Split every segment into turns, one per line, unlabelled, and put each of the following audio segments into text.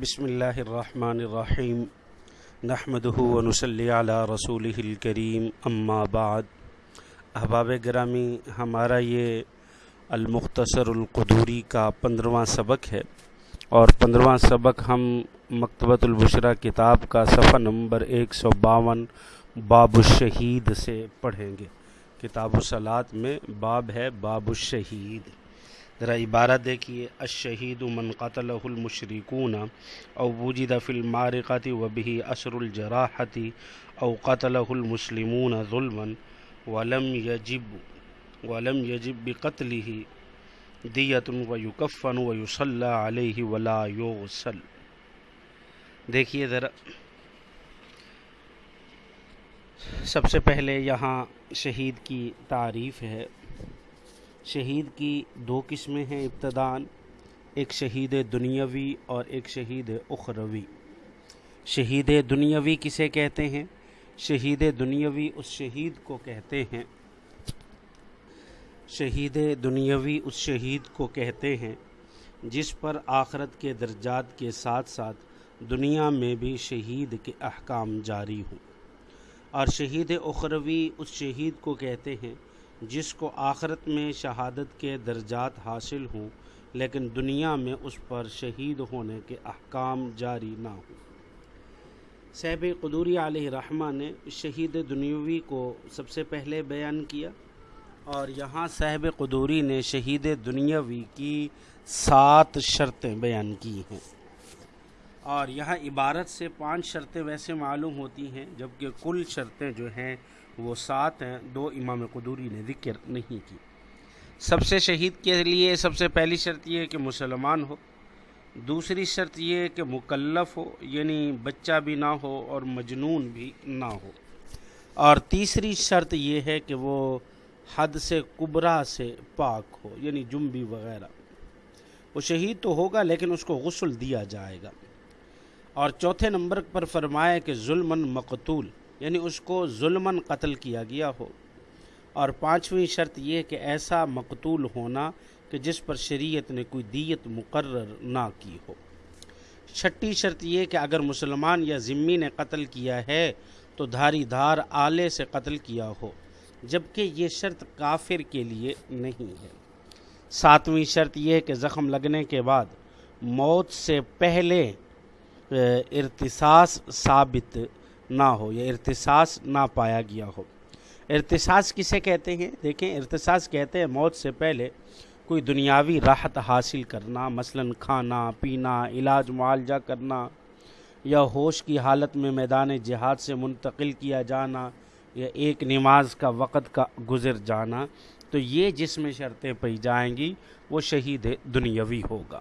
بسم اللہ الرحمن الرحیم۔ نحمده ونصلی علی رسول الکریم، اما بعد۔ احباب گرامی، ہمارا یہ المختصر القدوری کا پندرواں سبق ہے۔ اور پندرواں سبق ہم مکتبۃ البشرہ کتاب کا صفحہ نمبر ایک سو باون باب الشہید سے پڑھیں گے۔ کتاب الصلاط میں باب ہے باب الشہید۔ ذرا عبارت دیکھیے الشہید من قتلہ المشرکون او وجد فی المارقات وبه اثر الجراحت او قتلہ المسلمون ظلما ولم یجب ولم یجب بقتله دیت ویکفن ویصلی علیہ ولا یغسل۔ دیکھیے ذرا، سب سے پہلے یہاں شہید کی تعریف ہے۔ شہید کی دو قسمیں ہیں ابتدان، ایک شہید دنیاوی اور ایک شہید اخروی۔ شہید دنیاوی کسے کہتے ہیں؟ شہید دنیاوی اس شہید کو کہتے ہیں۔ شہید دنیاوی اس شہید کو کہتے ہیں جس پر آخرت کے درجات کے ساتھ ساتھ دنیا میں بھی شہید کے احکام جاری ہوں۔ اور شہید اخروی اس شہید کو کہتے ہیں جس کو آخرت میں شہادت کے درجات حاصل ہوں، لیکن دنیا میں اس پر شہید ہونے کے احکام جاری نہ ہوں۔ صحب قدوری علیہ رحمہ نے شہید دنیاوی کو سب سے پہلے بیان کیا، اور یہاں صاحب قدوری نے شہید دنیاوی کی سات شرطیں بیان کی ہیں۔ اور یہاں عبارت سے پانچ شرطیں ویسے معلوم ہوتی ہیں، جبکہ کل شرطیں جو ہیں وہ سات ہیں، دو امام قدوری نے ذکر نہیں کی۔ سب سے شہید کے لیے سب سے پہلی شرط یہ ہے کہ مسلمان ہو۔ دوسری شرط یہ ہے کہ مکلف ہو یعنی بچہ بھی نہ ہو اور مجنون بھی نہ ہو۔ اور تیسری شرط یہ ہے کہ وہ حد سے کبرا سے پاک ہو یعنی جنبی وغیرہ۔ وہ شہید تو ہوگا لیکن اس کو غسل دیا جائے گا۔ اور چوتھے نمبر پر فرمایا کہ ظلم مقتول۔ یعنی اس کو ظلمن قتل کیا گیا ہو۔ اور پانچویں شرط یہ کہ ایسا مقتول ہونا کہ جس پر شریعت نے کوئی دیت مقرر نہ کی ہو۔ چھٹی شرط یہ کہ اگر مسلمان یا ذمی نے قتل کیا ہے تو دھاری دھار آلے سے قتل کیا ہو، جبکہ یہ شرط کافر کے لیے نہیں ہے۔ ساتویں شرط یہ کہ زخم لگنے کے بعد موت سے پہلے ارتساس ثابت نہ ہو یا ارتساس نہ پایا گیا ہو۔ ارتساس کسے کہتے ہیں؟ دیکھیں، ارتساس کہتے ہیں موت سے پہلے کوئی دنیاوی راحت حاصل کرنا، مثلا کھانا، پینا، علاج، معالجہ کرنا، یا ہوش کی حالت میں میدان جہاد سے منتقل کیا جانا، یا ایک نماز کا وقت کا گزر جانا، تو یہ جس میں شرطیں پی جائیں گی، وہ شہید دنیاوی ہوگا۔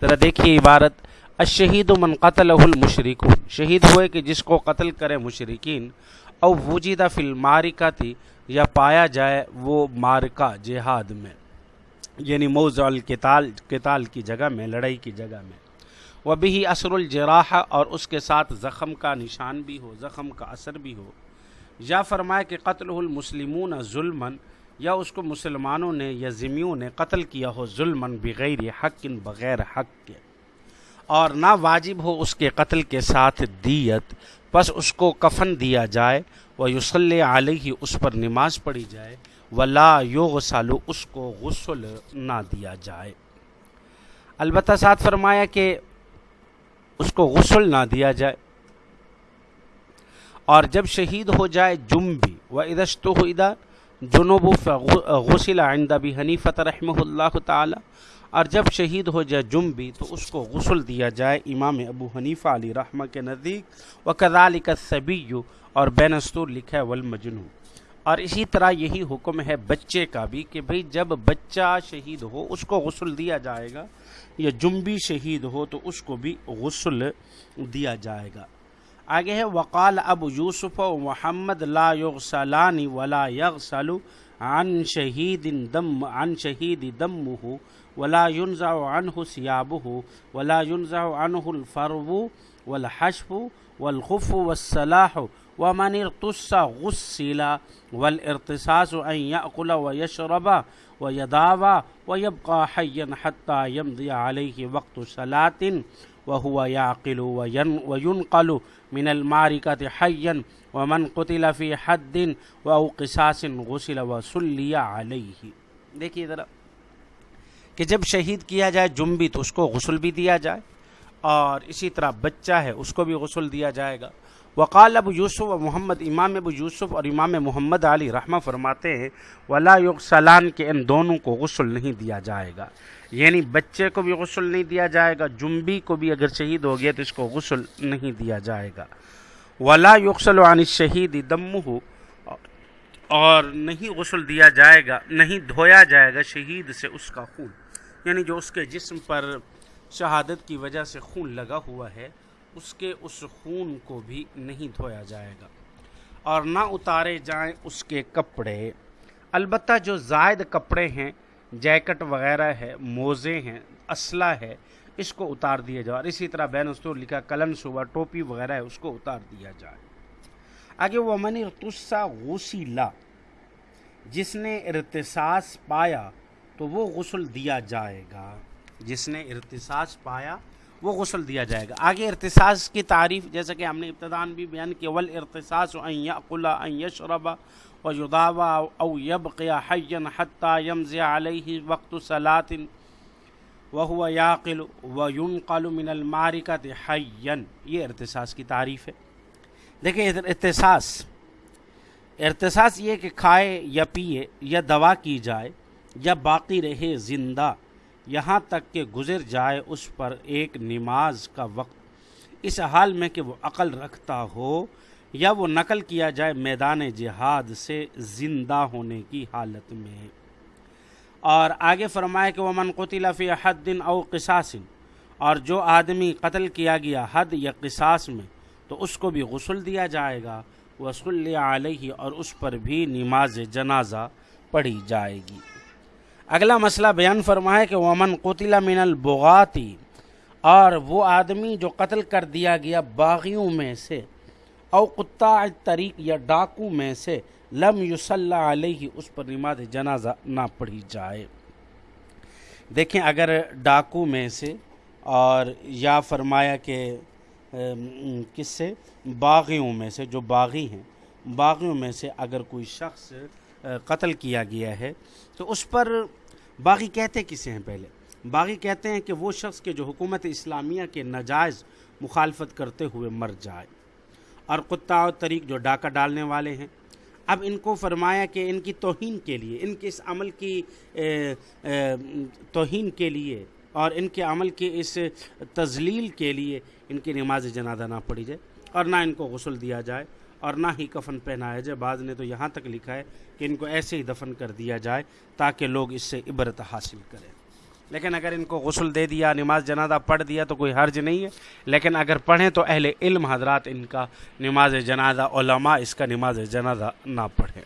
ذرا دیکھیے عبارت الشہید من قتل المشرک شہید ہوئے کہ جس کو قتل کرے مشرقین او وجیدہ فی المارکہ تھی یا پایا جائے وہ مارکہ جہاد میں۔ یعنی موضع القتال، قتال کی جگہ میں، لڑائی کی جگہ میں۔ وہ بھی اثر الجراح، اور اس کے ساتھ زخم کا نشان بھی ہو، زخم کا اثر بھی ہو۔ یا فرمائے کہ قتل المسلمون ظلمن یا اس کو مسلمانوں نے، یا ذمیوں نے قتل کیا ہو ظلمن بغیر حق بغیر حق کے۔ اور نہ واجب ہو اس کے قتل کے ساتھ دیت بس اس کو کفن دیا جائے وہ یوسل علیہ، اس پر نماز پڑھی جائے، ولا یوغ سالو اس کو غسل نہ دیا جائے۔ البتہ ساتھ فرمایا کہ اس کو غسل نہ دیا جائے۔ اور جب شہید ہو جائے جم بھی و ادشت ہو ادا جنوب غسل آئندہ بھی حنیفت رحمہ اللہ تعالی اور جب شہید ہو جائے جم بھی تو اس کو غسل دیا جائے۔ امام ابو حنیفہ علی رحمہ کے نزدیک۔ و کدال کا اور بینستور لکھا ہے والمجنو اور اسی طرح یہی حکم ہے بچے کا بھی کہ بھئی جب بچہ شہید ہو، اس کو غسل دیا جائے گا۔ یا جنبی شہید ہو تو اس کو بھی غسل دیا جائے گا۔ آگے ہے، وقال ابو یوسف و محمد لا یغسلانی ولا یغسلو عن شہید دم، عن شہید دمہ ولا ينزع عنه ثيابه ولا ينزع عنه الفرو والحشف والخف والسلاح ومن ارتص غسل والارتصاص أن يأكل ويشرب ويداوى ويبقى حيا حتى يمضي عليه وقت صلاة وهو يعقل وينقل من المعركة حيا ومن قتل في حد او قصاص غسل وسلی علیہ دیکھیے ذرا کہ جب شہید کیا جائے جنبی تو اس کو غسل بھی دیا جائے اور اسی طرح بچہ ہے، اس کو بھی غسل دیا جائے گا۔ وقال ابو یوسف و محمد، امام ابو یوسف اور امام محمد علی رحمہ فرماتے ہیں، ولا سلان کے ان دونوں کو غسل نہیں دیا جائے گا۔ یعنی بچے کو بھی غسل نہیں دیا جائے گا، جنبی کو بھی اگر شہید ہو گیا تو اس کو غسل نہیں دیا جائے گا۔ ولا یغسل عن شہید دم ہو اور نہیں غسل دیا جائے گا، نہیں دھویا جائے گا شہید سے اس کا خون۔ یعنی جو اس کے جسم پر شہادت کی وجہ سے خون لگا ہوا ہے، اس کے اس خون کو بھی نہیں دھویا جائے گا۔ اور نہ اتارے جائیں اس کے کپڑے۔ البتہ جو زائد کپڑے ہیں، جیکٹ وغیرہ ہے، موزے ہیں، اسلحہ ہے، اس کو اتار دیا جائے۔ اور اسی طرح بین استور لکھا کلن صبح ٹوپی وغیرہ ہے، اس کو اتار دیا جائے۔ آگے وہ منی ارتسا غوسی لا جس نے ارتساس پایا تو وہ غسل دیا جائے گا۔ جس نے ارتساس پایا، وہ غسل دیا جائے گا۔ آگے ارتساس کی تعریف، جیسا کہ ہم نے ابتدان بھی بیان کیا ول ارتساس و ان یشرب و یداوا او یبقی حیا حتی یمزی علیہ وقت صلاۃ وہ یاقل و ينقل من المارکت حیا یہ ارتساس کی تعریف ہے۔ دیکھیں ارتساس ارتساس یہ کہ کھائے یا پیے یا دوا کی جائے یا باقی رہے زندہ یہاں تک کہ گزر جائے اس پر ایک نماز کا وقت۔ اس حال میں کہ وہ عقل رکھتا ہو یا وہ نقل کیا جائے میدان جہاد سے زندہ ہونے کی حالت میں۔ اور آگے فرمائے کہ وہ من قطل فی حد دن او قصاص، اور جو آدمی قتل کیا گیا حد یا قصاص میں، تو اس کو بھی غسل دیا جائے گا۔ وصلی علیہ اور اس پر بھی نماز جنازہ پڑھی جائے گی۔ اگلا مسئلہ بیان فرمائے کہ ومن قطل من البغاتی اور وہ آدمی جو قتل کر دیا گیا باغیوں میں سے، او قطع طریق یا ڈاکو میں سے، لم یصلی علیہ، اس پر نماز جنازہ نہ پڑھی جائے۔ دیکھیں اگر ڈاکو میں سے، اور یا فرمایا کہ کس سے؟ باغیوں میں سے، جو باغی ہیں، باغیوں میں سے اگر کوئی شخص قتل کیا گیا ہے، تو اس پر باغی کہتے کسے ہیں پہلے؟ باغی کہتے ہیں کہ وہ شخص کے جو حکومت اسلامیہ کے نجائز مخالفت کرتے ہوئے مر جائے۔ اور کتا و طریق جو ڈاکہ ڈالنے والے ہیں۔ اب ان کو فرمایا کہ ان کی توہین کے لیے، ان کے اس عمل کی توہین کے لیے اور ان کے عمل کے اس تزلیل کے لیے ان کی نماز جنازہ نہ پڑھی جائے اور نہ ان کو غسل دیا جائے۔ اور نہ ہی کفن پہنایا جائے۔ بعض نے تو یہاں تک لکھا ہے کہ ان کو ایسے ہی دفن کر دیا جائے تاکہ لوگ اس سے عبرت حاصل کریں۔ لیکن اگر ان کو غسل دے دیا، نماز جنازہ پڑھ دیا تو کوئی حرج نہیں ہے۔ لیکن اگر پڑھیں تو اہل علم حضرات ان کا نماز جنازہ، علماء اس کا نماز جنازہ نہ پڑھیں۔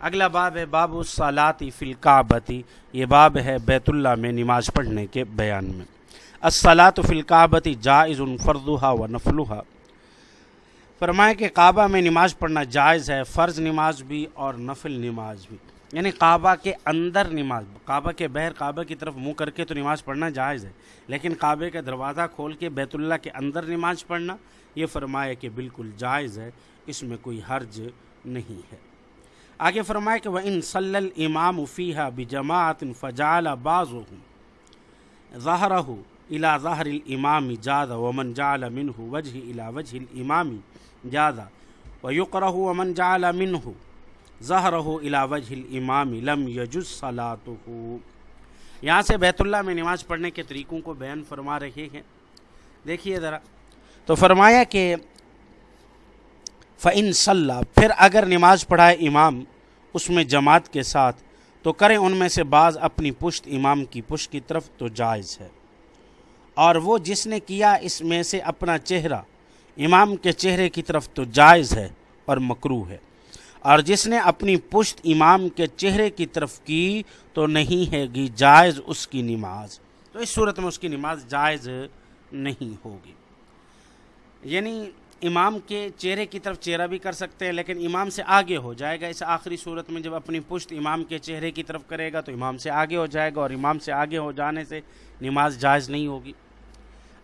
اگلا باب ہے باب الصلاطی فلقابتی یہ باب ہے بیت اللہ میں نماز پڑھنے کے بیان میں۔ الصلاۃ فلقابتی جائز فردوحا و نفلوحا فرمائے کہ کعبہ میں نماز پڑھنا جائز ہے، فرض نماز بھی اور نفل نماز بھی۔ یعنی کعبہ کے اندر نماز، کعبہ کے بہر، کعبہ کی طرف منہ کر کے تو نماز پڑھنا جائز ہے، لیکن کعبے کا دروازہ کھول کے بیت اللہ کے اندر نماز پڑھنا، یہ فرمائے کہ بالکل جائز ہے، اس میں کوئی حرج نہیں ہے۔ آگے فرمائے کہ وہ ان صلی الامام فیحہ بجماعت فجال باز ظاہر الا ظاہر الامام جاد ومن جعل منہ وجہ الا وجہ الامامی جادہ و یقرہ ومن جعل منہ ظہرہ الا وجہ الامام لم یجز صلاتہ یہاں سے بیت اللہ میں نماز پڑھنے کے طریقوں کو بیان فرما رہے ہیں۔ دیکھیے ذرا۔ تو فرمایا کہ فعن صلاح پھر اگر نماز پڑھائے امام اس میں جماعت کے ساتھ، تو کریں ان میں سے بعض اپنی پشت امام کی پشت کی طرف تو جائز ہے۔ اور وہ جس نے کیا اس میں سے اپنا چہرہ امام کے چہرے کی طرف تو جائز ہے اور مکرو ہے۔ اور جس نے اپنی پشت امام کے چہرے کی طرف کی تو نہیں ہے گی جائز اس کی نماز۔ تو اس صورت میں اس کی نماز جائز نہیں ہوگی۔ یعنی امام کے چہرے کی طرف چہرہ بھی کر سکتے ہیں، لیکن امام سے آگے ہو جائے گا۔ اس آخری صورت میں جب اپنی پشت امام کے چہرے کی طرف کرے گا تو امام سے آگے ہو جائے گا، اور امام سے آگے ہو جانے سے نماز جائز نہیں ہوگی۔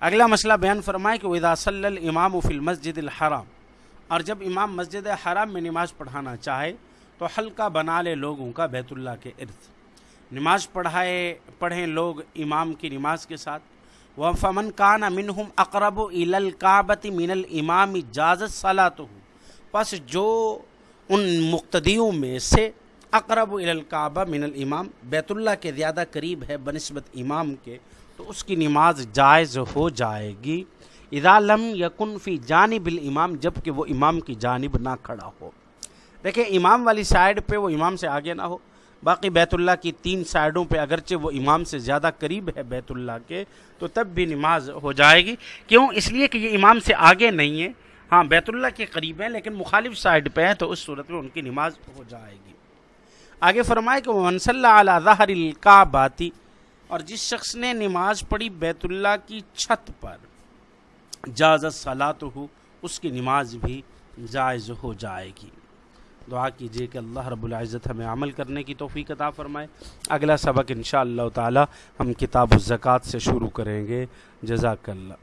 اگلا مسئلہ بیان فرمائے کہ ودا صلی الامام و فی المسجد الحرام۔ اور جب امام مسجد حرام میں نماز پڑھانا چاہے تو حلقہ بنا لے لوگوں کا بیت اللہ کے ارد۔ نماز پڑھائے، پڑھیں لوگ امام کی نماز کے ساتھ۔ وہ فمن کان منہم اقرب الکابت من الامام اجازت صلاح ہو پس جو ان مقتدیوں میں سے اقرب الکعبہ من الامام بیت اللہ کے زیادہ قریب ہے بنسبت امام کے تو اس کی نماز جائز ہو جائے گی۔ اذا لم یکن فی جانب الامام جبکہ وہ امام کی جانب نہ کھڑا ہو۔ دیکھیں، امام والی سائڈ پہ وہ امام سے آگے نہ ہو۔ باقی بیت اللہ کی تین سائڈوں پہ اگرچہ وہ امام سے زیادہ قریب ہے بیت اللہ کے، تو تب بھی نماز ہو جائے گی۔ کیوں؟ اس لیے کہ یہ امام سے آگے نہیں ہے۔ ہاں بیت اللہ کے قریب ہیں، لیکن مخالف سائڈ پہ ہیں، تو اس صورت میں ان کی نماز ہو جائے گی۔ آگے فرمائے کہ وہ منصلی اعلیٰ ظہر القعباتی اور جس شخص نے نماز پڑھی بیت اللہ کی چھت پر جازت صلاح ہو اس کی نماز بھی جائز ہو جائے گی۔ دعا کیجیے کہ اللہ رب العزت ہمیں عمل کرنے کی توفیق عطا فرمائے۔ اگلا سبق انشاءاللہ تعالی ہم کتاب الزکوٰۃ سے شروع کریں گے۔ جزاک اللہ۔